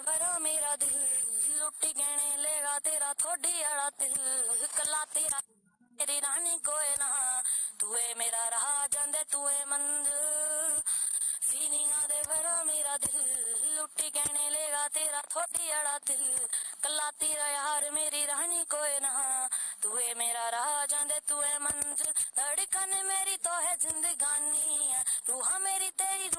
भरा मेरा दिल लुटी गहने लेगा तेरा थोड़ी अड़ा दिल। कला तेरा, तेरी रानी कोई ना। तू है मेरा रहा जंदे तू है मंद फीलिंगा दे भरा मेरा दिल लुटी गहने लेगा तेरा थोड़ी अड़ा दिल। कला तेरा यार, मेरी रानी कोई ना। तू है मेरा रहा जंदे तू है मंद धड़कन मेरी तो है जिंदगानी। रूहा मेरी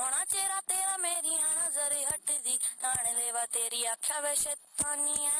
ਹੋਣਾ ਚਿਹਰਾ ਤੇਰਾ ਮੇਰੀਆਂ ਨਜ਼ਰ ਹਟਦੀ। ਤਾਣ ਲੈਵਾ ਤੇਰੀ ਆਖਿਆ ਵੇ ਸ਼ੈਤਾਨੀ ਐ